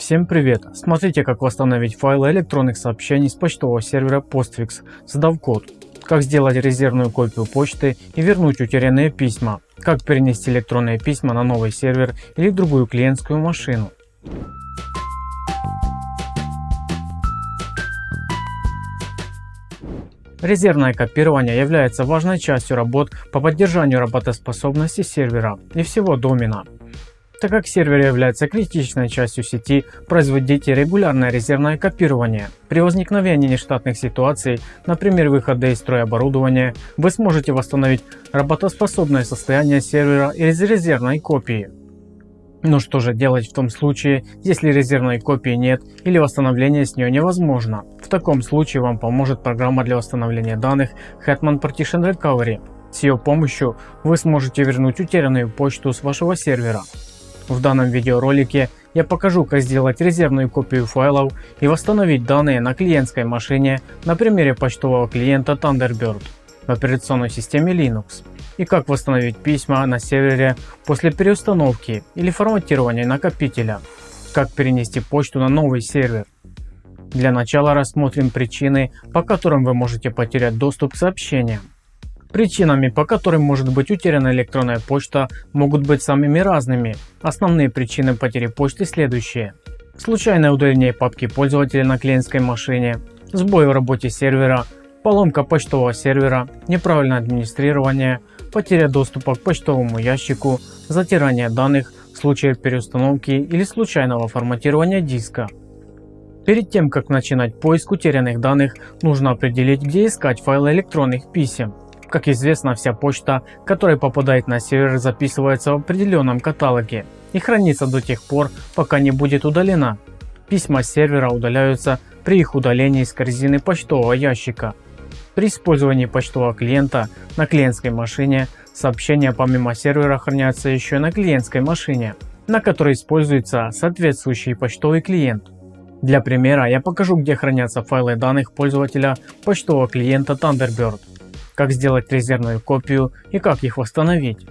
Всем привет! Смотрите как восстановить файлы электронных сообщений с почтового сервера Postfix, задав код. Как сделать резервную копию почты и вернуть утерянные письма. Как перенести электронные письма на новый сервер или другую клиентскую машину. Резервное копирование является важной частью работ по поддержанию работоспособности сервера и всего домена. Так как сервер является критичной частью сети, производите регулярное резервное копирование. При возникновении нештатных ситуаций, например выхода из строя оборудования, вы сможете восстановить работоспособное состояние сервера из резервной копии. Но что же делать в том случае, если резервной копии нет или восстановление с нее невозможно? В таком случае вам поможет программа для восстановления данных Hetman Partition Recovery. С ее помощью вы сможете вернуть утерянную почту с вашего сервера. В данном видеоролике я покажу как сделать резервную копию файлов и восстановить данные на клиентской машине на примере почтового клиента Thunderbird в операционной системе Linux и как восстановить письма на сервере после переустановки или форматирования накопителя, как перенести почту на новый сервер. Для начала рассмотрим причины, по которым вы можете потерять доступ к сообщениям. Причинами, по которым может быть утеряна электронная почта, могут быть самыми разными. Основные причины потери почты следующие. Случайное удаление папки пользователя на клиентской машине, сбой в работе сервера, поломка почтового сервера, неправильное администрирование, потеря доступа к почтовому ящику, затирание данных в случае переустановки или случайного форматирования диска. Перед тем как начинать поиск утерянных данных, нужно определить где искать файлы электронных писем. Как известно, вся почта, которая попадает на сервер, записывается в определенном каталоге и хранится до тех пор, пока не будет удалена. Письма с сервера удаляются при их удалении из корзины почтового ящика. При использовании почтового клиента на клиентской машине сообщения помимо сервера хранятся еще и на клиентской машине, на которой используется соответствующий почтовый клиент. Для примера я покажу где хранятся файлы данных пользователя почтового клиента Thunderbird как сделать резервную копию и как их восстановить.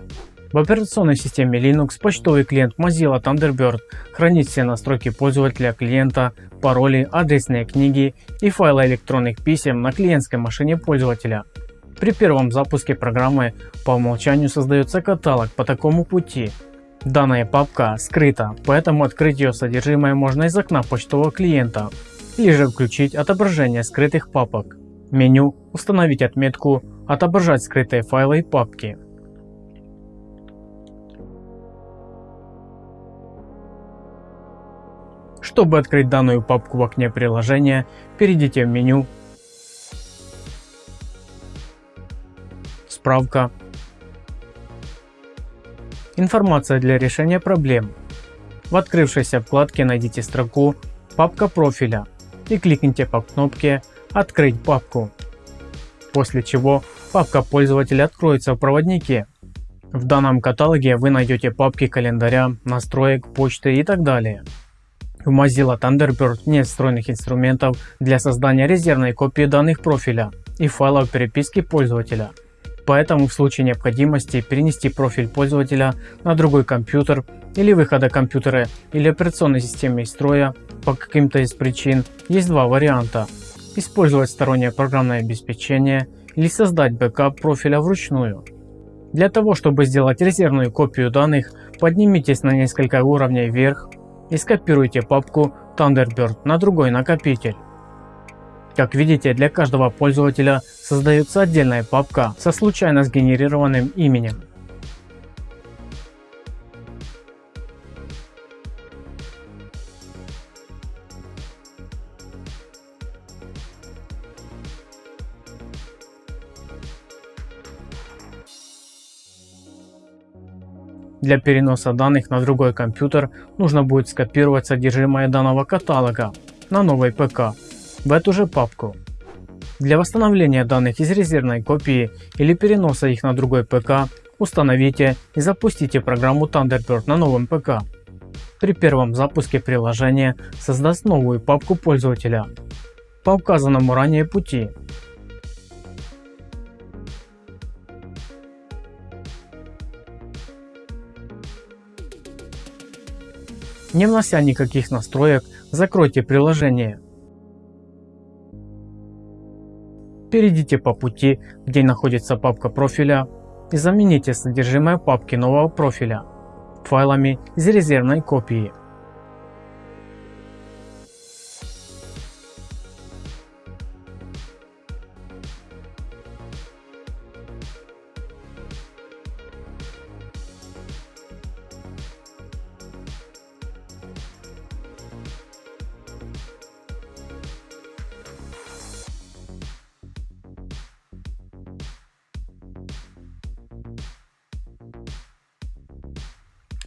В операционной системе Linux почтовый клиент Mozilla Thunderbird хранит все настройки пользователя клиента, пароли, адресные книги и файлы электронных писем на клиентской машине пользователя. При первом запуске программы по умолчанию создается каталог по такому пути. Данная папка скрыта, поэтому открыть ее содержимое можно из окна почтового клиента или же включить отображение скрытых папок. Меню «Установить отметку отображать скрытые файлы и папки. Чтобы открыть данную папку в окне приложения, перейдите в меню «Справка», «Информация для решения проблем». В открывшейся вкладке найдите строку «Папка профиля» и кликните по кнопке «Открыть папку», после чего Папка пользователя откроется в проводнике. В данном каталоге вы найдете папки календаря, настроек, почты и так далее. В Mozilla Thunderbird нет встроенных инструментов для создания резервной копии данных профиля и файлов переписки пользователя. Поэтому в случае необходимости перенести профиль пользователя на другой компьютер или выхода компьютера или операционной системы из строя по каким-то из причин есть два варианта. Использовать стороннее программное обеспечение или создать бэкап профиля вручную. Для того, чтобы сделать резервную копию данных, поднимитесь на несколько уровней вверх и скопируйте папку Thunderbird на другой накопитель. Как видите, для каждого пользователя создается отдельная папка со случайно сгенерированным именем. Для переноса данных на другой компьютер нужно будет скопировать содержимое данного каталога на новый ПК в эту же папку. Для восстановления данных из резервной копии или переноса их на другой ПК установите и запустите программу Thunderbird на новом ПК. При первом запуске приложение создаст новую папку пользователя по указанному ранее пути Не внося никаких настроек, закройте приложение. Перейдите по пути, где находится папка профиля и замените содержимое папки нового профиля файлами из резервной копии.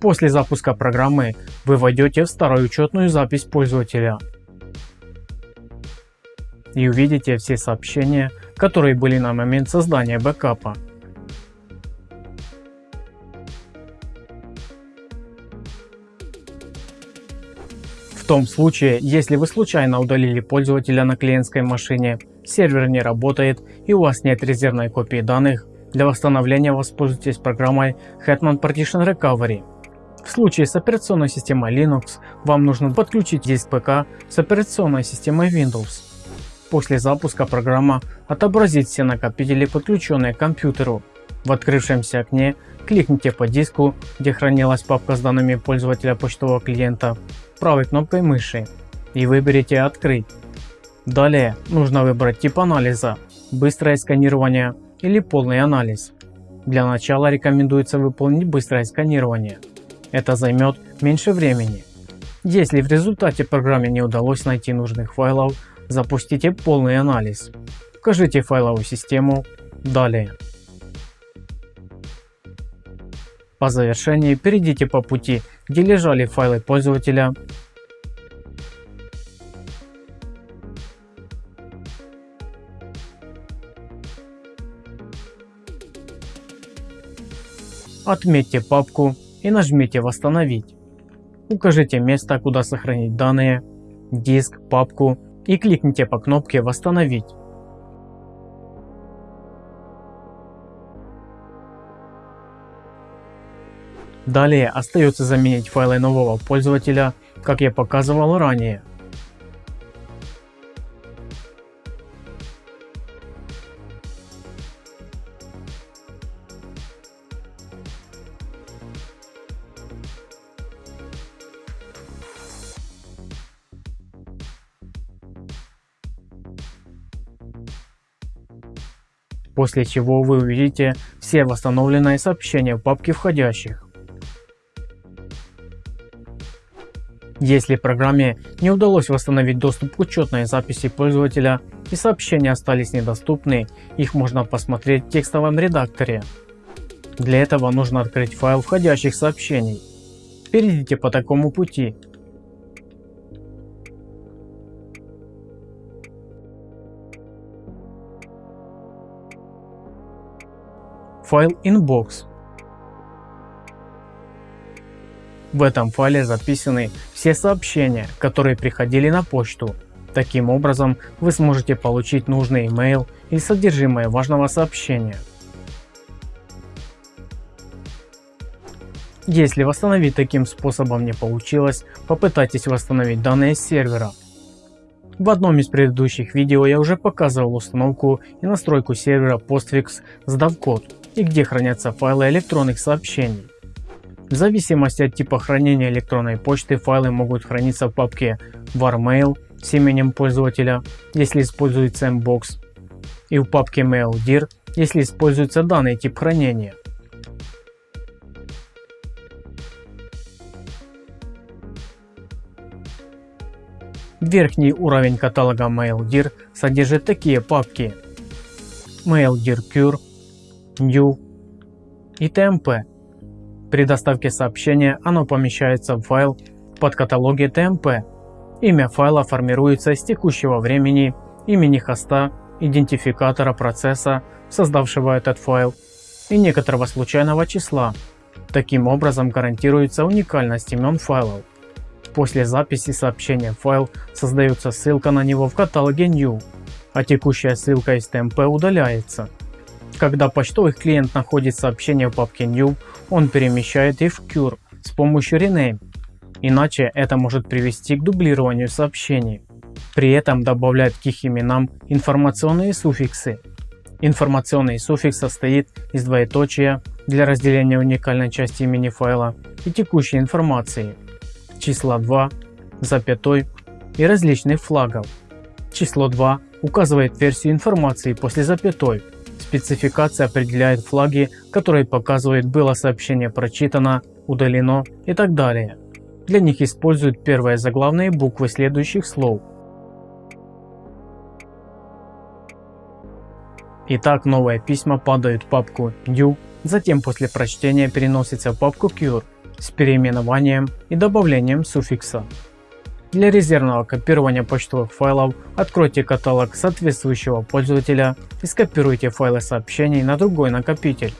После запуска программы вы войдете в старую учетную запись пользователя и увидите все сообщения, которые были на момент создания бэкапа. В том случае, если вы случайно удалили пользователя на клиентской машине, сервер не работает и у вас нет резервной копии данных, для восстановления воспользуйтесь программой Hetman Partition Recovery. В случае с операционной системой Linux вам нужно подключить диск ПК с операционной системой Windows. После запуска программа отобразит все накопители подключенные к компьютеру. В открывшемся окне кликните по диску, где хранилась папка с данными пользователя почтового клиента, правой кнопкой мыши и выберите «Открыть». Далее нужно выбрать тип анализа – быстрое сканирование или полный анализ. Для начала рекомендуется выполнить быстрое сканирование – это займет меньше времени. Если в результате программе не удалось найти нужных файлов, запустите полный анализ. Вкажите файловую систему «Далее». По завершении перейдите по пути, где лежали файлы пользователя Отметьте папку и нажмите «Восстановить». Укажите место, куда сохранить данные, диск, папку и кликните по кнопке «Восстановить». Далее остается заменить файлы нового пользователя, как я показывал ранее. После чего вы увидите все восстановленные сообщения в папке входящих. Если программе не удалось восстановить доступ к учетной записи пользователя и сообщения остались недоступны, их можно посмотреть в текстовом редакторе. Для этого нужно открыть файл входящих сообщений. Перейдите по такому пути файл inbox. В этом файле записаны все сообщения, которые приходили на почту. Таким образом вы сможете получить нужный email или содержимое важного сообщения. Если восстановить таким способом не получилось, попытайтесь восстановить данные с сервера. В одном из предыдущих видео я уже показывал установку и настройку сервера Postfix с DAV-код и где хранятся файлы электронных сообщений. В зависимости от типа хранения электронной почты файлы могут храниться в папке warmail с именем пользователя, если используется mbox, и в папке maildir, если используется данный тип хранения. Верхний уровень каталога MailDir содержит такие папки MailDir Cure, new и TMP. При доставке сообщения оно помещается в файл под каталоге TMP. Имя файла формируется из текущего времени, имени хоста, идентификатора процесса, создавшего этот файл, и некоторого случайного числа. Таким образом гарантируется уникальность имен файлов. После записи сообщения в файл создается ссылка на него в каталоге New, а текущая ссылка из TMP удаляется. Когда почтовый клиент находит сообщение в папке New, он перемещает их в Cure с помощью Rename. иначе это может привести к дублированию сообщений. При этом добавляют к их именам информационные суффиксы. Информационный суффикс состоит из двоеточия для разделения уникальной части имени файла и текущей информации, числа 2, запятой и различных флагов. Число 2 указывает версию информации после запятой. Спецификация определяет флаги, которые показывают было сообщение прочитано, удалено и так далее. Для них используют первые заглавные буквы следующих слов. Итак, новые письма падают в папку new, затем после прочтения переносятся в папку cure с переименованием и добавлением суффикса. Для резервного копирования почтовых файлов откройте каталог соответствующего пользователя и скопируйте файлы сообщений на другой накопитель.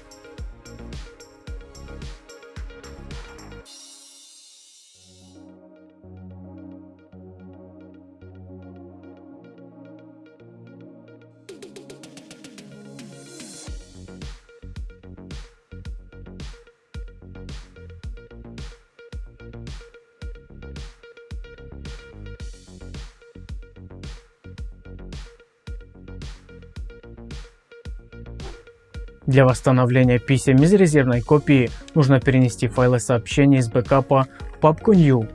Для восстановления писем из резервной копии нужно перенести файлы сообщений из бэкапа в папку New.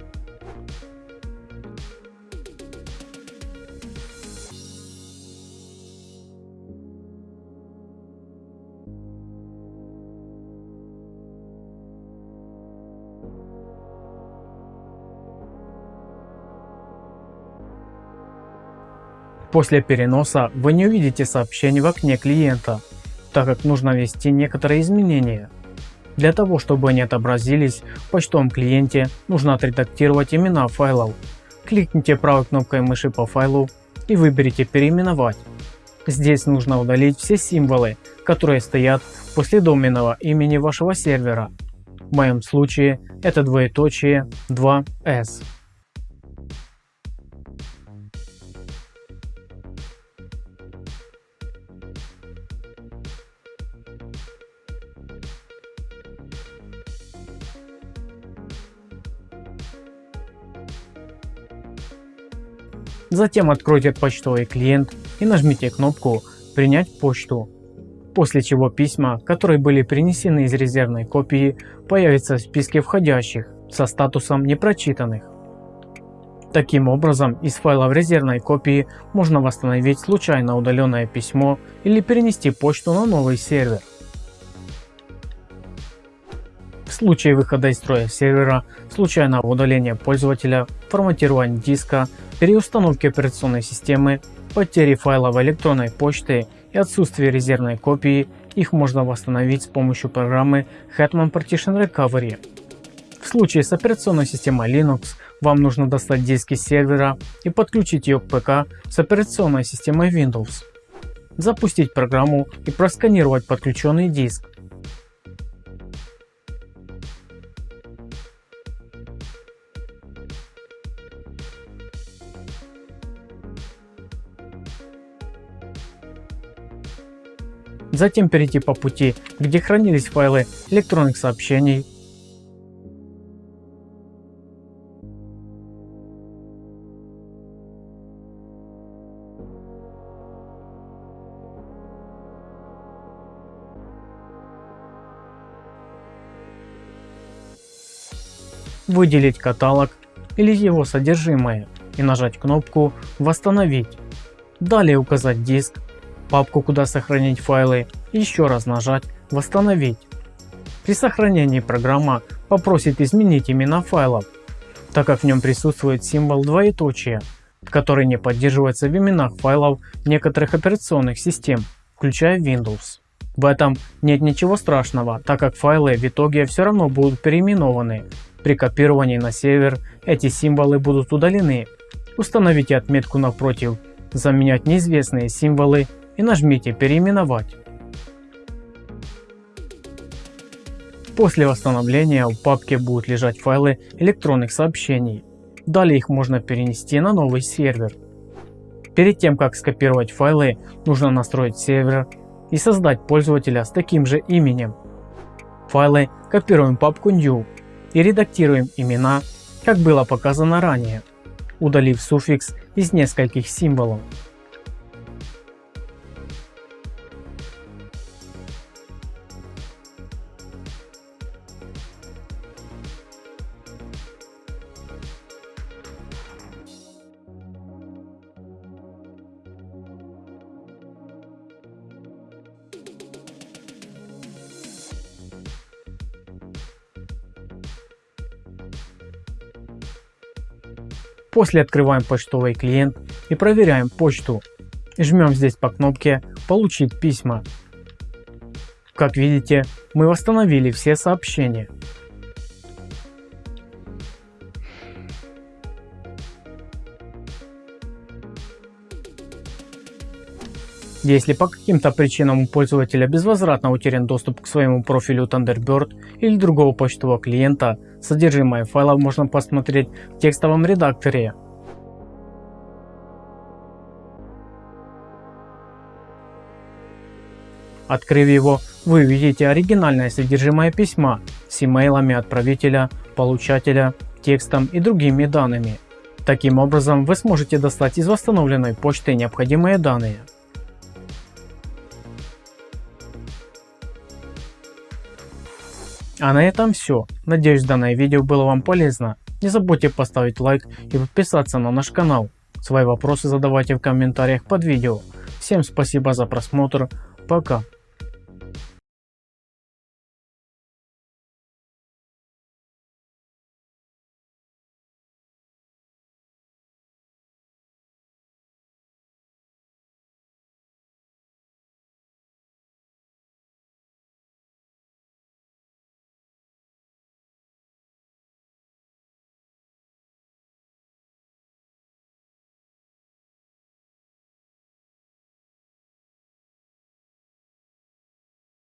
После переноса вы не увидите сообщений в окне клиента так как нужно ввести некоторые изменения. Для того, чтобы они отобразились в почтовом клиенте, нужно отредактировать имена файлов. Кликните правой кнопкой мыши по файлу и выберите «Переименовать». Здесь нужно удалить все символы, которые стоят после доменного имени вашего сервера. В моем случае это двоеточие 2s. Затем откройте почтовый клиент и нажмите кнопку «Принять почту», после чего письма, которые были принесены из резервной копии, появятся в списке входящих со статусом непрочитанных. Таким образом, из файла в резервной копии можно восстановить случайно удаленное письмо или перенести почту на новый сервер. Случае выхода из строя сервера, случайного удаления пользователя, форматирования диска, переустановки операционной системы, потери файлов электронной почты и отсутствия резервной копии, их можно восстановить с помощью программы Hetman Partition Recovery. В случае с операционной системой Linux вам нужно достать диски сервера и подключить ее к ПК с операционной системой Windows. Запустить программу и просканировать подключенный диск. Затем перейти по пути, где хранились файлы электронных сообщений, выделить каталог или его содержимое и нажать кнопку «Восстановить». Далее указать диск, папку, куда сохранить файлы, и еще раз нажать «Восстановить». При сохранении программа попросит изменить имена файлов, так как в нем присутствует символ двоеточия, который не поддерживается в именах файлов некоторых операционных систем, включая Windows. В этом нет ничего страшного, так как файлы в итоге все равно будут переименованы. При копировании на сервер эти символы будут удалены. Установите отметку напротив «Заменять неизвестные символы» и нажмите «Переименовать». После восстановления в папке будут лежать файлы электронных сообщений. Далее их можно перенести на новый сервер. Перед тем как скопировать файлы, нужно настроить сервер и создать пользователя с таким же именем. Файлы копируем в папку New и редактируем имена как было показано ранее, удалив суффикс из нескольких символов. После открываем почтовый клиент и проверяем почту. Жмем здесь по кнопке «Получить письма». Как видите, мы восстановили все сообщения. Если по каким-то причинам у пользователя безвозвратно утерян доступ к своему профилю Thunderbird или другого почтового клиента, содержимое файлов можно посмотреть в текстовом редакторе. Открыв его, вы увидите оригинальное содержимое письма с имейлами отправителя, получателя, текстом и другими данными. Таким образом вы сможете достать из восстановленной почты необходимые данные. А на этом все. Надеюсь данное видео было вам полезно. Не забудьте поставить лайк и подписаться на наш канал. Свои вопросы задавайте в комментариях под видео. Всем спасибо за просмотр. Пока.